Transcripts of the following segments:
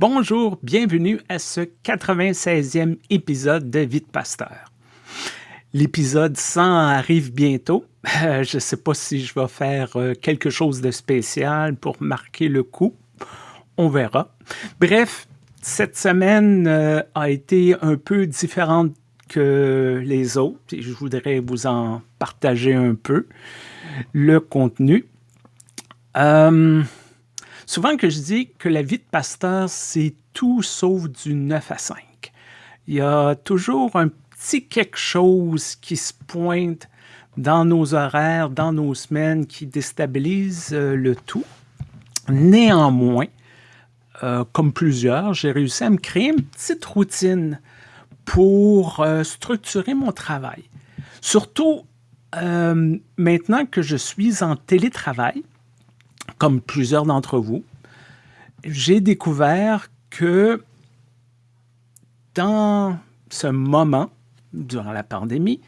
Bonjour, bienvenue à ce 96e épisode de Vie de Pasteur. L'épisode 100 arrive bientôt. Euh, je ne sais pas si je vais faire euh, quelque chose de spécial pour marquer le coup. On verra. Bref, cette semaine euh, a été un peu différente que les autres et je voudrais vous en partager un peu le contenu. Souvent que je dis que la vie de pasteur, c'est tout sauf du 9 à 5. Il y a toujours un petit quelque chose qui se pointe dans nos horaires, dans nos semaines, qui déstabilise euh, le tout. Néanmoins, euh, comme plusieurs, j'ai réussi à me créer une petite routine pour euh, structurer mon travail. Surtout maintenant que je suis en télétravail, comme plusieurs d'entre vous, j'ai découvert que dans ce moment, durant la pandémie,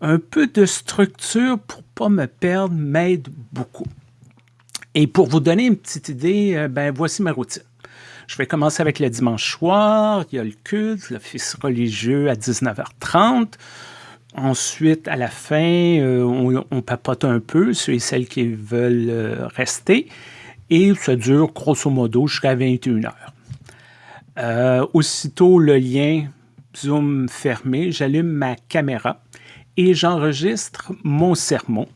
un peu de structure pour pas me perdre m'aide beaucoup. Et pour vous donner une petite idée, euh, ben voici ma routine. Je vais commencer avec le dimanche soir, il y a le culte, l'office religieux à 19h30. Ensuite, à la fin, euh, on, papote un peu, ceux et celles qui veulent euh, rester. Et ça dure grosso modo jusqu'à 21 heures. Euh, aussitôt le lien Zoom fermé, j'allume ma caméra et j'enregistre mon sermon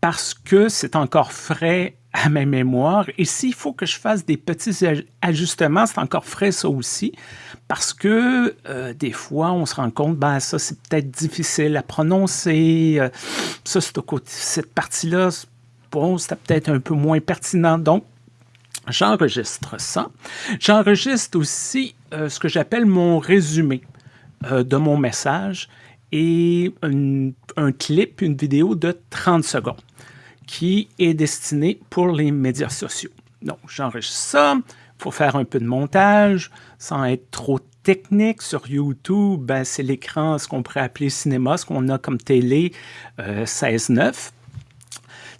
parce que c'est encore frais à ma mémoire. Et s'il faut que je fasse des petits ajustements, c'est encore frais ça aussi, parce que euh, des fois, on se rend compte, ben ça, c'est peut-être difficile à prononcer. Euh, ça, cette partie-là, bon, c'était peut-être un peu moins pertinent. Donc, j'enregistre ça. J'enregistre aussi euh, ce que j'appelle mon résumé de mon message et un clip, une vidéo de 30 secondes qui est destiné pour les médias sociaux. Donc, j'enregistre ça. Il faut faire un peu de montage sans être trop technique. Sur YouTube, ben, c'est l'écran, ce qu'on pourrait appeler cinéma, ce qu'on a comme télé euh, 16-9.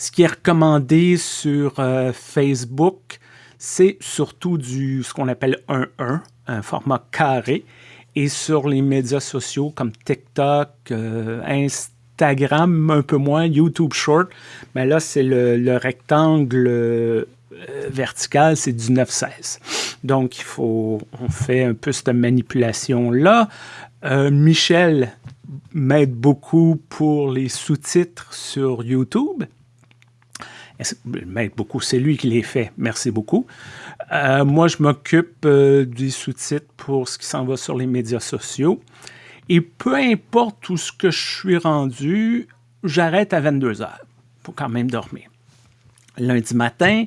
Ce qui est recommandé sur euh, Facebook, c'est surtout du ce qu'on appelle 1-1, un format carré. Et sur les médias sociaux comme TikTok, euh, Instagram, un peu moins, YouTube Short, mais là, c'est le, rectangle euh, vertical, c'est du 9-16. Donc, il faut, on fait un peu cette manipulation-là. Michel m'aide beaucoup pour les sous-titres sur YouTube. M'aide beaucoup, c'est lui qui les fait. Merci beaucoup. Euh, moi, je m'occupe des sous-titres pour ce qui s'en va sur les médias sociaux. Et peu importe où ce que je suis rendu, j'arrête à 22 heures pour quand même dormir. Lundi matin,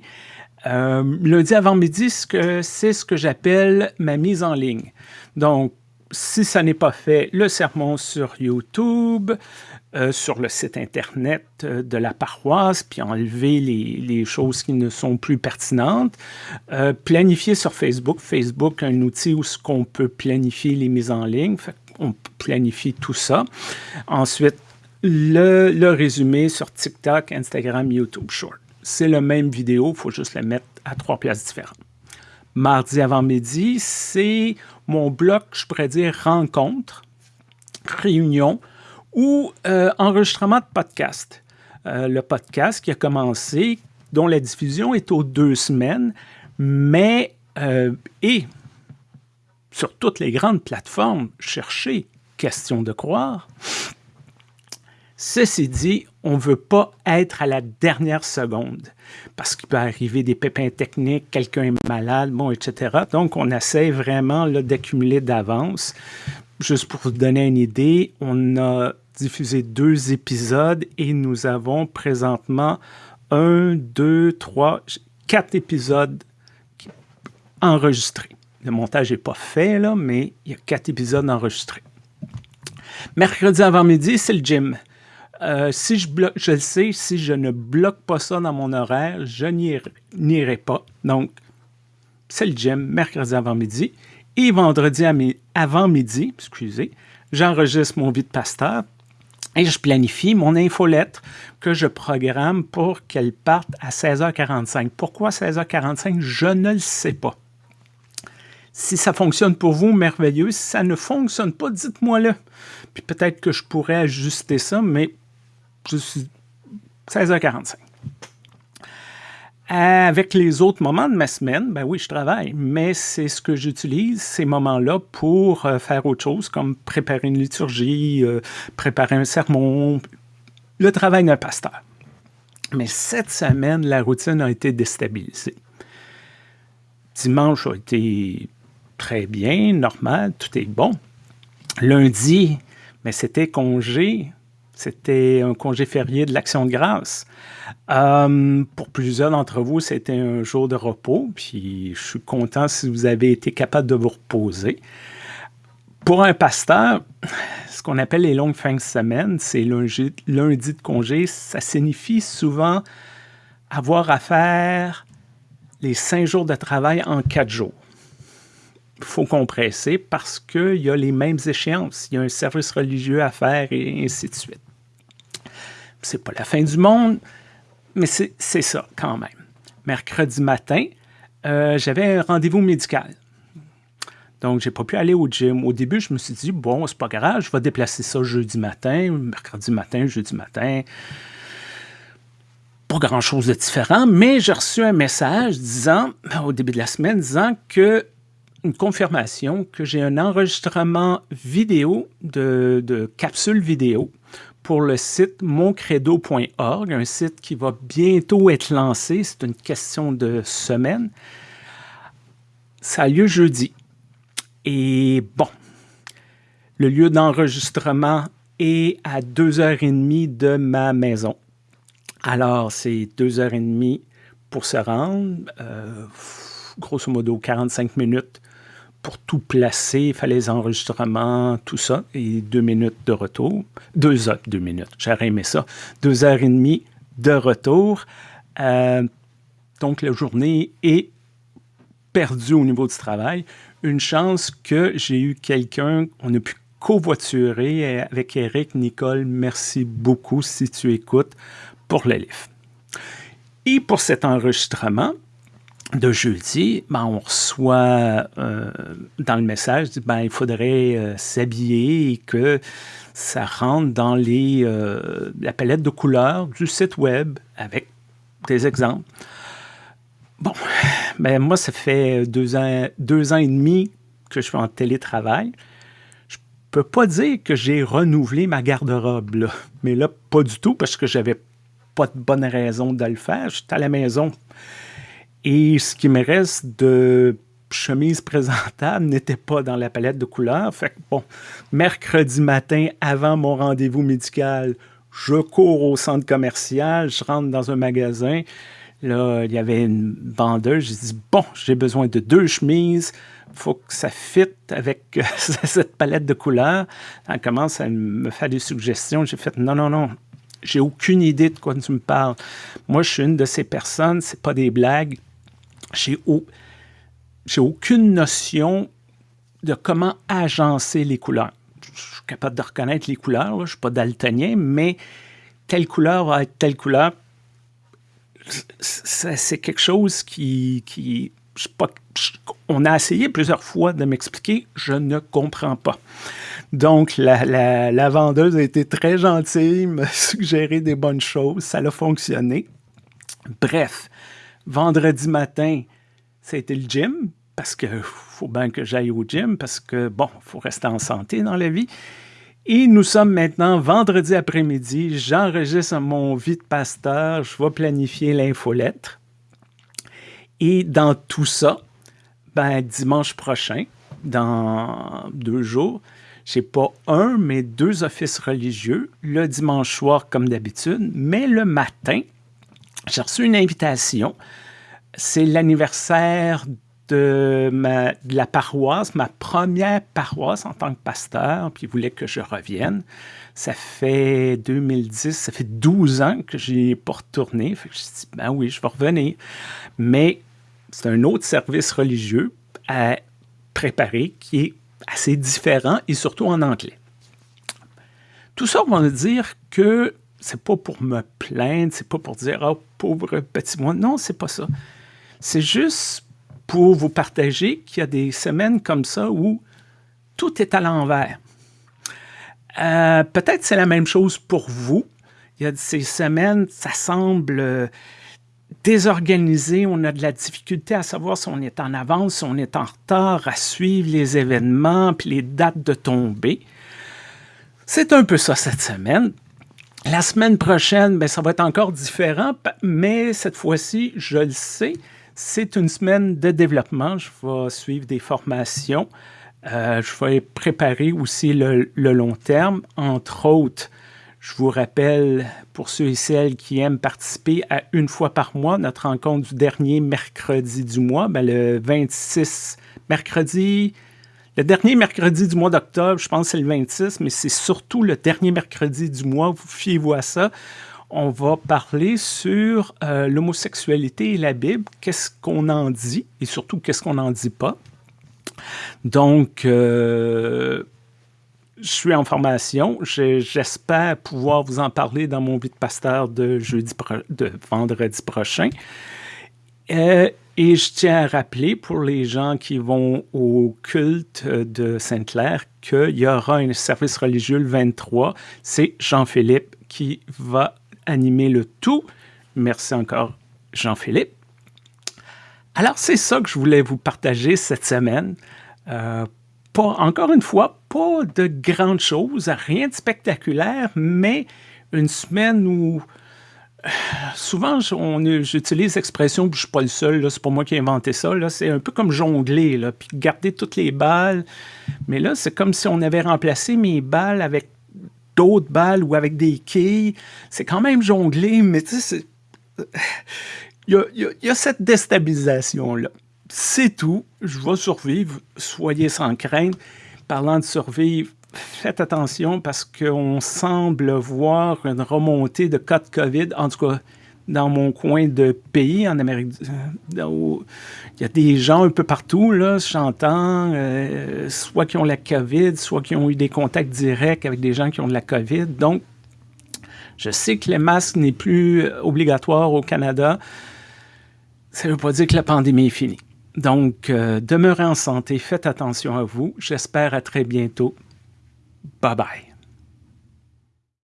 euh, lundi avant midi, c'est ce que j'appelle ma mise en ligne. Donc, si ça n'est pas fait, le sermon sur YouTube, euh, sur le site Internet euh, de la paroisse, puis enlever les, choses qui ne sont plus pertinentes. planifier sur Facebook. Facebook, un outil où ce qu'on peut planifier les mises en ligne on planifie tout ça. Ensuite, le, résumé sur TikTok, Instagram, YouTube Short. C'est la même vidéo, il faut juste la mettre à trois places différentes. Mardi avant-midi, c'est mon bloc, je pourrais dire, rencontre, réunion ou euh, enregistrement de podcast. Euh, le podcast qui a commencé, dont la diffusion est aux deux semaines, mais euh, et sur toutes les grandes plateformes, chercher question de croire. Ceci dit, on ne veut pas être à la dernière seconde parce qu'il peut arriver des pépins techniques, quelqu'un est malade, bon, etc. Donc, on essaie vraiment d'accumuler d'avance. Juste pour vous donner une idée, on a diffusé deux épisodes et nous avons présentement un, deux, trois, quatre épisodes enregistrés. Le montage n'est pas fait, là, mais il y a quatre épisodes enregistrés. Mercredi avant-midi, c'est le gym. Euh, si je bloque, je le sais, si je ne bloque pas ça dans mon horaire, je n'irai pas. Donc, c'est le gym, mercredi avant-midi. Et vendredi avant-midi, excusez, j'enregistre mon vie de pasteur et je planifie mon infolettre que je programme pour qu'elle parte à 16h45. Pourquoi 16h45? Je ne le sais pas. Si ça fonctionne pour vous, merveilleux. Si ça ne fonctionne pas, dites-moi-le. Puis peut-être que je pourrais ajuster ça, mais 16h45. Avec les autres moments de ma semaine, ben oui, je travaille, mais c'est ce que j'utilise, ces moments-là, pour euh, faire autre chose, comme préparer une liturgie, euh, préparer un sermon, le travail d'un pasteur. Mais cette semaine, la routine a été déstabilisée. Dimanche a été très bien, normal, tout est bon. Lundi, mais c'était congé, c'était un congé férié de l'Action de grâce. Euh, pour plusieurs d'entre vous, c'était un jour de repos, puis je suis content si vous avez été capable de vous reposer. Pour un pasteur, ce qu'on appelle les longues fins de semaine, c'est lundi, lundi de congé, ça signifie souvent avoir à faire les cinq jours de travail en quatre jours. Il faut compresser parce qu'il y a les mêmes échéances. Il y a un service religieux à faire et ainsi de suite. C'est pas la fin du monde, mais c'est ça quand même. Mercredi matin, euh, j'avais un rendez-vous médical. Donc, j'ai pas pu aller au gym. Au début, je me suis dit, bon, c'est pas grave, je vais déplacer ça jeudi matin, mercredi matin, jeudi matin. Pas grand-chose de différent, mais j'ai reçu un message disant, au début de la semaine, disant que une confirmation que j'ai un enregistrement vidéo de, de capsule vidéo pour le site moncredo.org, un site qui va bientôt être lancé. C'est une question de semaine. Ça a lieu jeudi. Et bon, le lieu d'enregistrement est à 2h30 de ma maison. Alors, c'est 2h30 pour se rendre, euh, grosso modo 45 minutes pour tout placer, il fallait les enregistrements, tout ça, et deux minutes de retour. Deux heures, deux minutes, j'aurais aimé ça. Deux heures et demie de retour. Euh, donc, la journée est perdue au niveau du travail. Une chance que j'ai eu quelqu'un, on a pu covoiturer avec Eric, Nicole, merci beaucoup si tu écoutes pour le. Et pour cet enregistrement, de jeudi, ben, on reçoit euh, dans le message, ben, il faudrait euh, s'habiller et que ça rentre dans les, euh, la palette de couleurs du site web avec des exemples. Bon, ben, moi, ça fait deux ans, deux ans et demi que je suis en télétravail. Je peux pas dire que j'ai renouvelé ma garde-robe, mais là, pas du tout, parce que j'avais pas de bonne raison de le faire. J'étais à la maison et ce qui me reste de chemise présentable n'était pas dans la palette de couleurs. Fait que bon, mercredi matin, avant mon rendez-vous médical, je cours au centre commercial, je rentre dans un magasin. Là, il y avait une vendeuse. J'ai dit, bon, j'ai besoin de deux chemises. Il faut que ça fitte avec cette palette de couleurs. Elle commence à me faire des suggestions. J'ai fait, non, non, non, j'ai aucune idée de quoi tu me parles. Moi, je suis une de ces personnes, c'est pas des blagues j'ai aucune notion de comment agencer les couleurs. Je suis capable de reconnaître les couleurs, je ne suis pas daltonien, mais telle couleur va être telle couleur. C'est quelque chose qui... qui on a essayé plusieurs fois de m'expliquer, je ne comprends pas. Donc, la, la, vendeuse a été très gentille, m'a suggéré des bonnes choses, ça a fonctionné. Bref, Vendredi matin, c'était le gym, parce qu'il faut bien que j'aille au gym, parce que, bon, il faut rester en santé dans la vie. Et nous sommes maintenant vendredi après-midi. J'enregistre mon vie de pasteur. Je vais planifier l'infolettre. Et dans tout ça, ben, dimanche prochain, dans deux jours, j'ai pas un, mais deux offices religieux, le dimanche soir comme d'habitude, mais le matin, j'ai reçu une invitation. C'est l'anniversaire de, la paroisse, ma première paroisse en tant que pasteur, puis il voulait que je revienne. Ça fait 2010, ça fait 12 ans que je n'ai pas retourné. Fait que je dit, ben oui, je vais revenir. Mais c'est un autre service religieux à préparer qui est assez différent et surtout en anglais. Tout ça va dire que c'est pas pour me plaindre, c'est pas pour dire oh pauvre petit moi. Non, c'est pas ça. C'est juste pour vous partager qu'il y a des semaines comme ça où tout est à l'envers. Euh, peut-être c'est la même chose pour vous. Il y a ces semaines, ça semble euh, désorganisé, on a de la difficulté à savoir si on est en avance, si on est en retard, à suivre les événements, puis les dates de tombée. C'est un peu ça cette semaine. La semaine prochaine, ben, ça va être encore différent, mais cette fois-ci, je le sais, c'est une semaine de développement. Je vais suivre des formations. Euh, je vais préparer aussi le, long terme, entre autres. Je vous rappelle, pour ceux et celles qui aiment participer à une fois par mois, notre rencontre du dernier mercredi du mois, ben, le 26 mercredi, le dernier mercredi du mois d'octobre, je pense que c'est le 26, mais c'est surtout le dernier mercredi du mois, vous fiez-vous à ça? On va parler sur euh, l'homosexualité et la Bible, qu'est-ce qu'on en dit? Et surtout qu'est-ce qu'on n'en dit pas? Donc, euh, je suis en formation. J'espère pouvoir vous en parler dans mon vie de pasteur de, jeudi de vendredi prochain. Euh, et je tiens à rappeler pour les gens qui vont au culte de Sainte-Claire qu'il y aura un service religieux le 23. C'est Jean-Philippe qui va animer le tout. Merci encore, Jean-Philippe. Alors, c'est ça que je voulais vous partager cette semaine. Euh, encore une fois, pas de grandes choses, rien de spectaculaire, mais une semaine où souvent, j'utilise l'expression, je suis pas le seul, c'est pas moi qui ai inventé ça, c'est un peu comme jongler, puis garder toutes les balles. Mais là, c'est comme si on avait remplacé mes balles avec d'autres balles ou avec des quilles. C'est quand même jongler, mais tu sais, il y a, cette déstabilisation-là. C'est tout. Je vais survivre. Soyez sans crainte. Parlant de survivre, faites attention parce qu'on semble voir une remontée de cas de COVID, en tout cas dans mon coin de pays en Amérique du Sud. Il y a des gens un peu partout, là, j'entends, euh, soit qui ont la COVID, soit qui ont eu des contacts directs avec des gens qui ont de la COVID. Donc, je sais que les masques n'est plus obligatoire au Canada. Ça ne veut pas dire que la pandémie est finie. Donc, euh, demeurez en santé, faites attention à vous. J'espère à très bientôt. Bye bye.